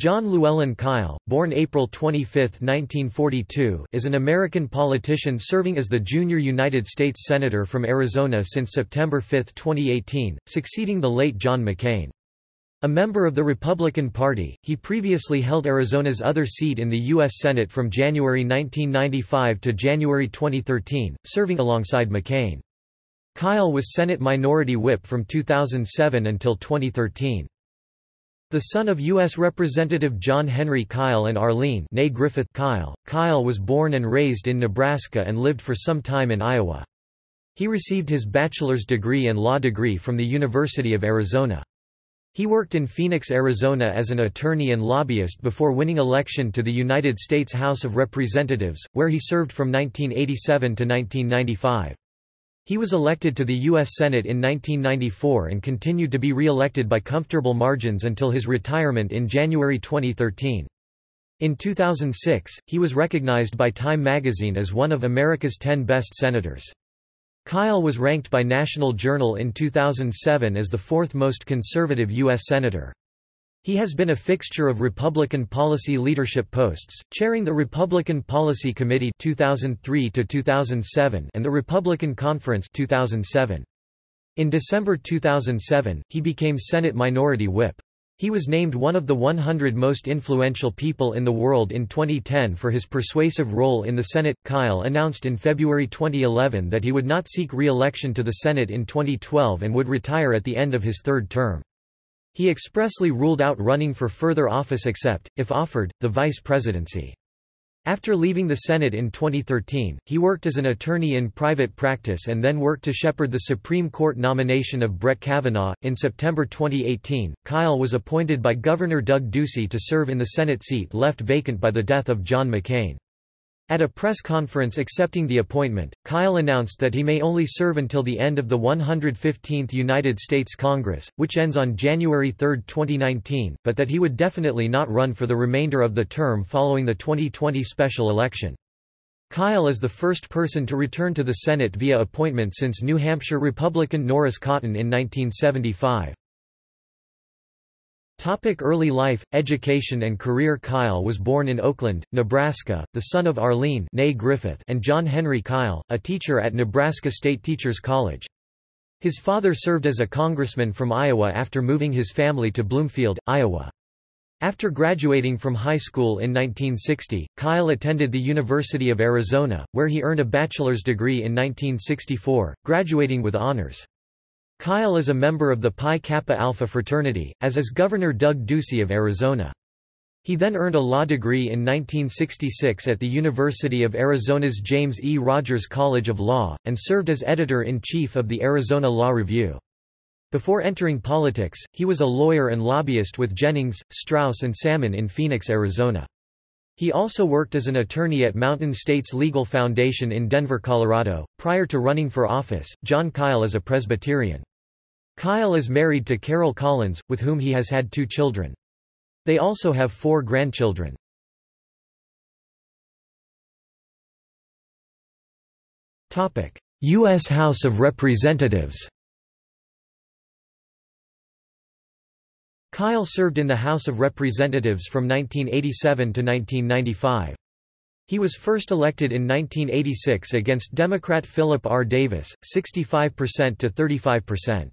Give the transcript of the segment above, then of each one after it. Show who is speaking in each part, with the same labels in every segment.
Speaker 1: Jon Llewellyn Kyl, born April 25, 1942, is an American politician serving as the junior United States Senator from Arizona since September 5, 2018, succeeding the late John McCain. A member of the Republican Party, he previously held Arizona's other seat in the U.S. Senate from January 1995 to January 2013, serving alongside McCain. Kyl was Senate Minority Whip from 2007 until 2013. The son of U.S. Representative John Henry Kyl and Arlene Griffith Kyl, Kyl was born and raised in Nebraska and lived for some time in Iowa. He received his bachelor's degree and law degree from the University of Arizona. He worked in Phoenix, Arizona as an attorney and lobbyist before winning election to the United States House of Representatives, where he served from 1987 to 1995. He was elected to the U.S. Senate in 1994 and continued to be re-elected by comfortable margins until his retirement in January 2013. In 2006, he was recognized by Time magazine as one of America's 10 best senators. Kyl was ranked by National Journal in 2007 as the fourth most conservative U.S. senator. He has been a fixture of Republican policy leadership posts, chairing the Republican Policy Committee 2003 to 2007 and the Republican Conference 2007. In December 2007, he became Senate Minority Whip. He was named one of the 100 most influential people in the world in 2010 for his persuasive role in the Senate. Kyl announced in February 2011 that he would not seek re-election to the Senate in 2012 and would retire at the end of his third term. He expressly ruled out running for further office except, if offered, the vice presidency. After leaving the Senate in 2013, he worked as an attorney in private practice and then worked to shepherd the Supreme Court nomination of Brett Kavanaugh. In September 2018, Kyl was appointed by Governor Doug Ducey to serve in the Senate seat left vacant by the death of John McCain. At a press conference accepting the appointment, Kyl announced that he may only serve until the end of the 115th United States Congress, which ends on January 3, 2019, but that he would definitely not run for the remainder of the term following the 2020 special election. Kyl is the first person to return to the Senate via appointment since New Hampshire Republican Norris Cotton in 1975. Topic early life, education and career Kyl was born in Oakland, Nebraska, the son of Arlene Griffith and John Henry Kyl, a teacher at Nebraska State Teachers College. His father served as a congressman from Iowa after moving his family to Bloomfield, Iowa. After graduating from high school in 1960, Kyl attended the University of Arizona, where he earned a bachelor's degree in 1964, graduating with honors. Kyl is a member of the Pi Kappa Alpha fraternity, as is Governor Doug Ducey of Arizona. He then earned a law degree in 1966 at the University of Arizona's James E. Rogers College of Law, and served as editor-in-chief of the Arizona Law Review. Before entering politics, he was a lawyer and lobbyist with Jennings, Strauss and Salmon in Phoenix, Arizona. He also worked as an attorney at Mountain States Legal Foundation in Denver, Colorado. Prior to running for office, Jon Kyl is a Presbyterian. Kyl is married to Caryll Collins, with whom he has had two children. They also have four grandchildren. U.S. House of Representatives Kyl served in the House of Representatives from 1987 to 1995. He was first elected in 1986 against Democrat Philip R. Davis, 65% to 35%.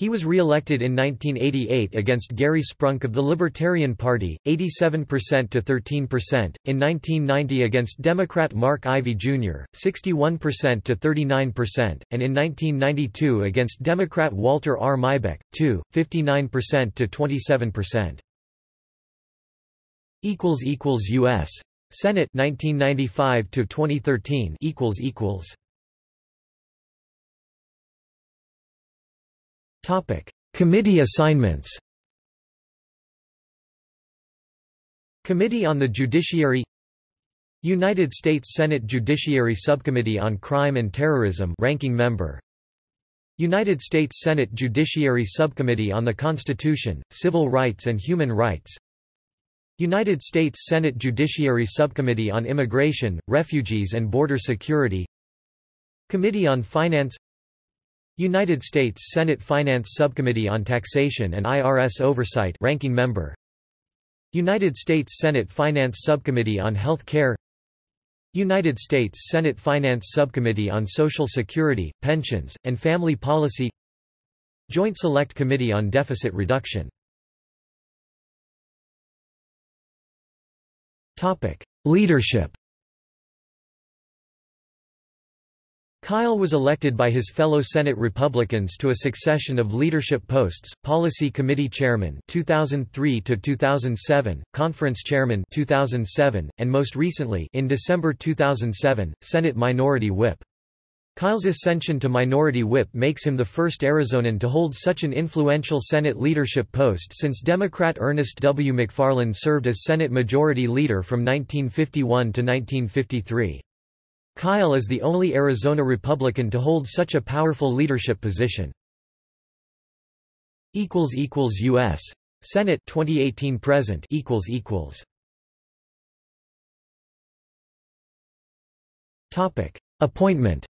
Speaker 1: He was re-elected in 1988 against Gary Sprunk of the Libertarian Party, 87% to 13%, in 1990 against Democrat Mark Ivey Jr., 61% to 39%, and in 1992 against Democrat Walter R. Maibeck, 2, 59% to 27%. U.S. Senate 1995 to 2013 equals equals Topic: Committee assignments. Committee on the Judiciary United States Senate Judiciary Subcommittee on Crime and Terrorism ranking member United States Senate Judiciary Subcommittee on the Constitution, Civil Rights and Human Rights United States Senate Judiciary Subcommittee on Immigration, Refugees and Border Security Committee on Finance United States Senate Finance Subcommittee on Taxation and IRS Oversight ranking member. United States Senate Finance Subcommittee on Health Care. United States Senate Finance Subcommittee on Social Security, Pensions, and Family Policy. Joint Select Committee on Deficit Reduction. Leadership Kyl was elected by his fellow Senate Republicans to a succession of leadership posts: Policy Committee Chairman (2003 to 2007), Conference Chairman (2007), and most recently, in December 2007, Senate Minority Whip. Kyl's ascension to Minority Whip makes him the first Arizonan to hold such an influential Senate leadership post since Democrat Ernest W. McFarland served as Senate Majority Leader from 1951 to 1953. Kyl is the only Arizona Republican to hold such a powerful leadership position. U.S. Senate 2018 present equals equals Topic Appointment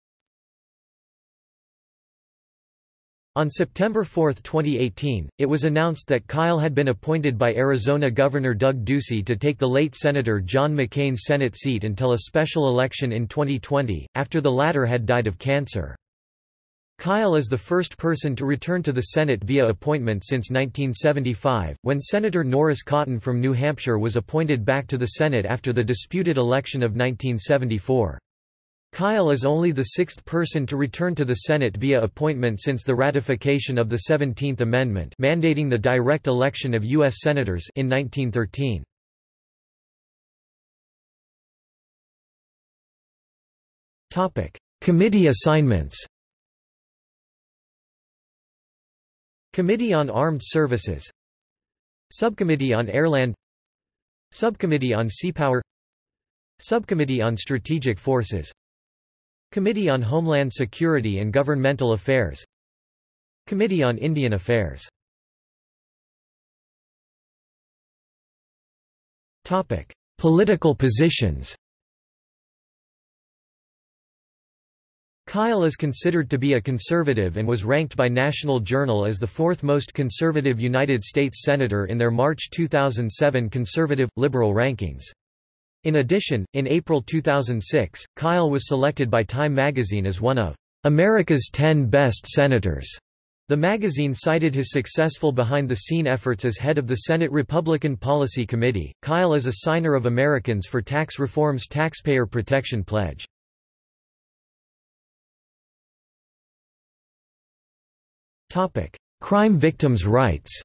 Speaker 1: On September 4, 2018, it was announced that Kyl had been appointed by Arizona Governor Doug Ducey to take the late Senator John McCain's Senate seat until a special election in 2020, after the latter had died of cancer. Kyl is the first person to return to the Senate via appointment since 1975, when Senator Norris Cotton from New Hampshire was appointed back to the Senate after the disputed election of 1974. Kyl is only the sixth person to return to the Senate via appointment since the ratification of the 17th Amendment mandating the direct election of U.S. Senators in 1913. Committee assignments Committee on Armed Services Subcommittee on Airland Subcommittee on Seapower Subcommittee on Strategic Forces Committee on Homeland Security and Governmental Affairs. Committee on Indian Affairs. Topic: Political positions. Kyl is considered to be a conservative and was ranked by National Journal as the fourth most conservative United States Senator in their March 2007 Conservative-Liberal rankings. In addition, in April 2006, Kyl was selected by Time magazine as one of America's 10 Best Senators. The magazine cited his successful behind-the-scene efforts as head of the Senate Republican Policy Committee. Kyl is a signer of Americans for Tax Reform's Taxpayer Protection Pledge. Topic: Crime victims' rights.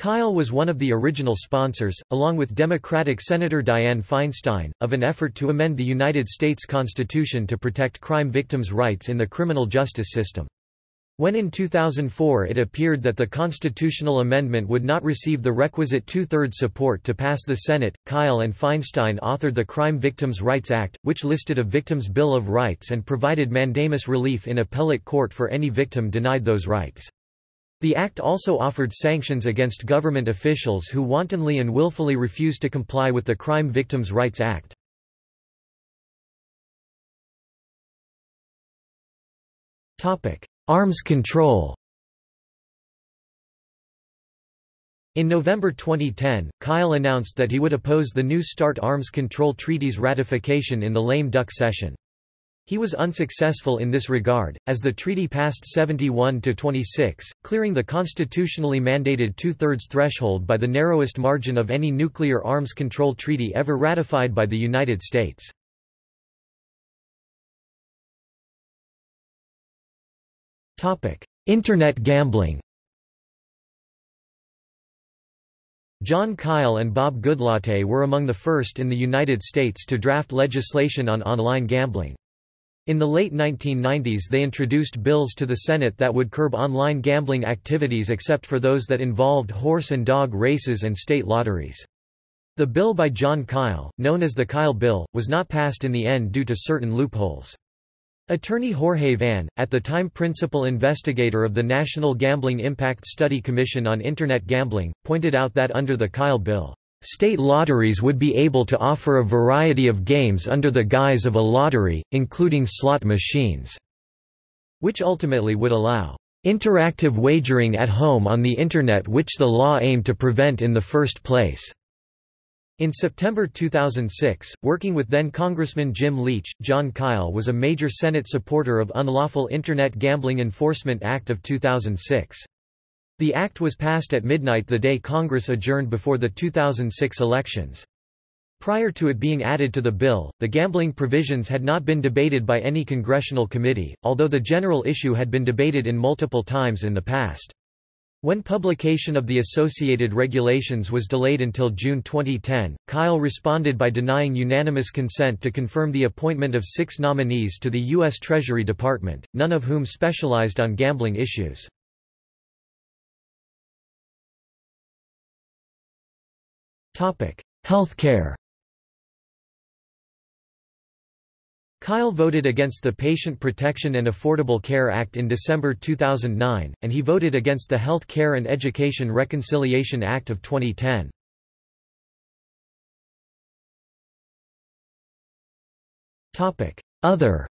Speaker 1: Kyl was one of the original sponsors, along with Democratic Senator Dianne Feinstein, of an effort to amend the United States Constitution to protect crime victims' rights in the criminal justice system. When in 2004 it appeared that the constitutional amendment would not receive the requisite two-thirds support to pass the Senate, Kyl and Feinstein authored the Crime Victims' Rights Act, which listed a victim's Bill of Rights and provided mandamus relief in appellate court for any victim denied those rights. The act also offered sanctions against government officials who wantonly and willfully refused to comply with the Crime Victims' Rights Act. Arms control In November 2010, Kyl announced that he would oppose the New START arms control treaty's ratification in the lame duck session. He was unsuccessful in this regard, as the treaty passed 71 to 26, clearing the constitutionally mandated two-thirds threshold by the narrowest margin of any nuclear arms control treaty ever ratified by the United States. Internet gambling Jon Kyl and Bob Goodlatte were among the first in the United States to draft legislation on online gambling. In the late 1990s they introduced bills to the Senate that would curb online gambling activities except for those that involved horse and dog races and state lotteries. The bill by Jon Kyl, known as the Kyl Bill, was not passed in the end due to certain loopholes. Attorney Jorge Van, at the time principal investigator of the National Gambling Impact Study Commission on Internet Gambling, pointed out that under the Kyl Bill, State lotteries would be able to offer a variety of games under the guise of a lottery, including slot machines, which ultimately would allow interactive wagering at home on the Internet which the law aimed to prevent in the first place." In September 2006, working with then-Congressman Jim Leach, Jon Kyl was a major Senate supporter of Unlawful Internet Gambling Enforcement Act of 2006. The act was passed at midnight the day Congress adjourned before the 2006 elections. Prior to it being added to the bill, the gambling provisions had not been debated by any congressional committee, although the general issue had been debated in multiple times in the past. When publication of the associated regulations was delayed until June 2010, Kyl responded by denying unanimous consent to confirm the appointment of six nominees to the U.S. Treasury Department, none of whom specialized on gambling issues. Health care Kyl voted against the Patient Protection and Affordable Care Act in December 2009, and he voted against the Health Care and Education Reconciliation Act of 2010. Other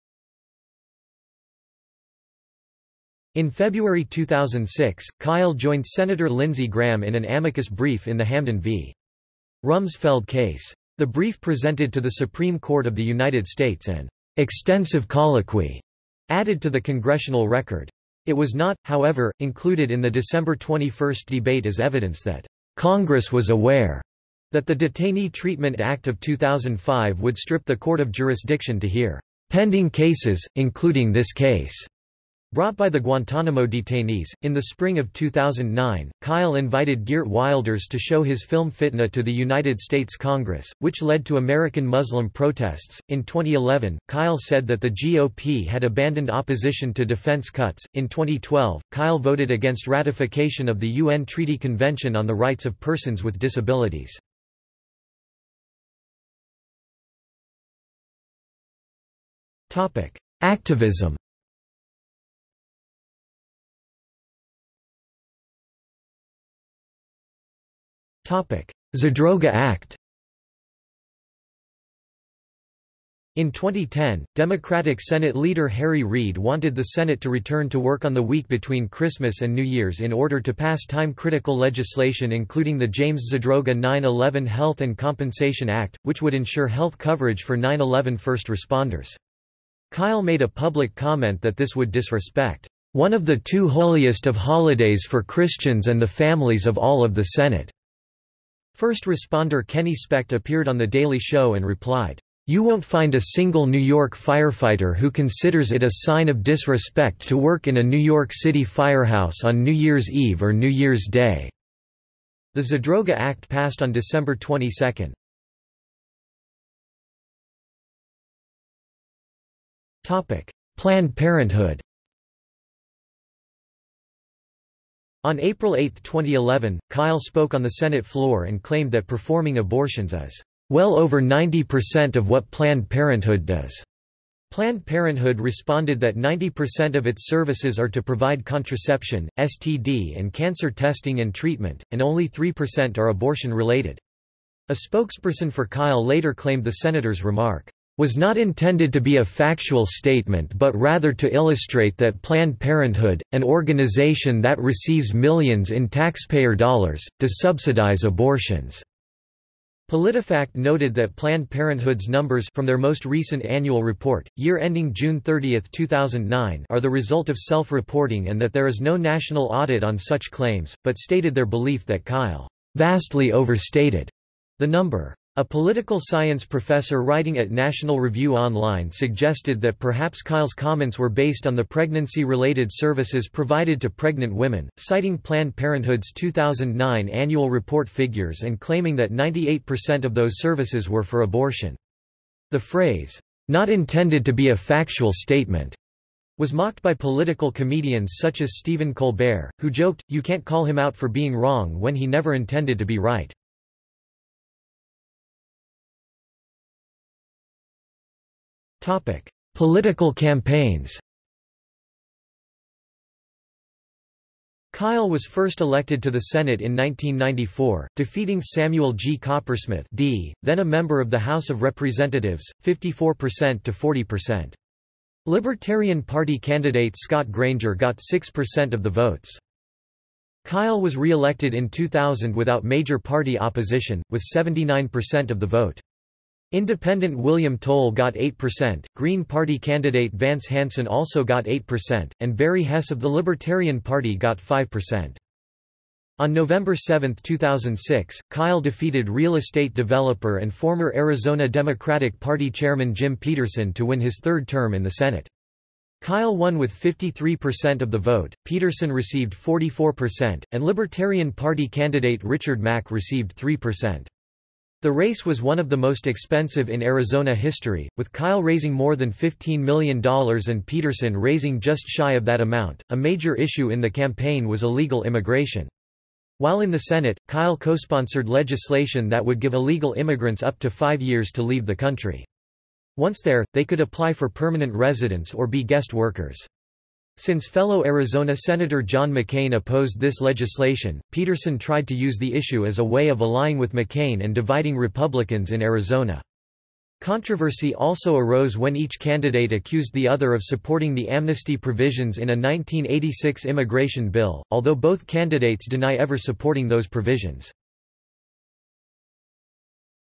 Speaker 1: In February 2006, Kyl joined Senator Lindsey Graham in an amicus brief in the Hamdan v. Rumsfeld case. The brief presented to the Supreme Court of the United States an extensive colloquy added to the congressional record. It was not, however, included in the December 21 debate as evidence that Congress was aware that the Detainee Treatment Act of 2005 would strip the court of jurisdiction to hear pending cases, including this case. Brought by the Guantanamo detainees, in the spring of 2009, Kyl invited Geert Wilders to show his film Fitna to the United States Congress, which led to American Muslim protests. In 2011, Kyl said that the GOP had abandoned opposition to defense cuts. In 2012, Kyl voted against ratification of the UN Treaty Convention on the Rights of Persons with Disabilities. Activism Zadroga Act In 2010, Democratic Senate leader Harry Reid wanted the Senate to return to work on the week between Christmas and New Year's in order to pass time-critical legislation including the James Zadroga 9-11 Health and Compensation Act, which would ensure health coverage for 9-11 first responders. Kyl made a public comment that this would disrespect, "...one of the two holiest of holidays for Christians and the families of all of the Senate." First responder Kenny Specht appeared on The Daily Show and replied, "'You won't find a single New York firefighter who considers it a sign of disrespect to work in a New York City firehouse on New Year's Eve or New Year's Day." The Zadroga Act passed on December 22. Planned Parenthood On April 8, 2011, Kyl spoke on the Senate floor and claimed that performing abortions is well over 90% of what Planned Parenthood does. Planned Parenthood responded that 90% of its services are to provide contraception, STD and cancer testing and treatment, and only 3% are abortion-related. A spokesperson for Kyl later claimed the senator's remark, was not intended to be a factual statement but rather to illustrate that Planned Parenthood, an organization that receives millions in taxpayer dollars, does subsidize abortions. PolitiFact noted that Planned Parenthood's numbers from their most recent annual report, year ending June 30, 2009, are the result of self-reporting and that there is no national audit on such claims, but stated their belief that Kyl vastly overstated the number. A political science professor writing at National Review Online suggested that perhaps Kyl's comments were based on the pregnancy-related services provided to pregnant women, citing Planned Parenthood's 2009 annual report figures and claiming that 98% of those services were for abortion. The phrase, "...not intended to be a factual statement," was mocked by political comedians such as Stephen Colbert, who joked, you can't call him out for being wrong when he never intended to be right. Political campaigns Kyl was first elected to the Senate in 1994, defeating Samuel G. Coppersmith D., then a member of the House of Representatives, 54% to 40%. Libertarian Party candidate Scott Granger got 6% of the votes. Kyl was re-elected in 2000 without major party opposition, with 79% of the vote. Independent William Toll got 8%, Green Party candidate Vance Hansen also got 8%, and Barry Hess of the Libertarian Party got 5%. On November 7, 2006, Kyl defeated real estate developer and former Arizona Democratic Party chairman Jim Pederson to win his third term in the Senate. Kyl won with 53% of the vote, Pederson received 44%, and Libertarian Party candidate Richard Mack received 3%. The race was one of the most expensive in Arizona history, with Kyl raising more than $15 million and Pederson raising just shy of that amount. A major issue in the campaign was illegal immigration. While in the Senate, Kyl co-sponsored legislation that would give illegal immigrants up to five years to leave the country. Once there, they could apply for permanent residence or be guest workers. Since fellow Arizona Senator John McCain opposed this legislation, Pederson tried to use the issue as a way of allying with McCain and dividing Republicans in Arizona. Controversy also arose when each candidate accused the other of supporting the amnesty provisions in a 1986 immigration bill, although both candidates deny ever supporting those provisions.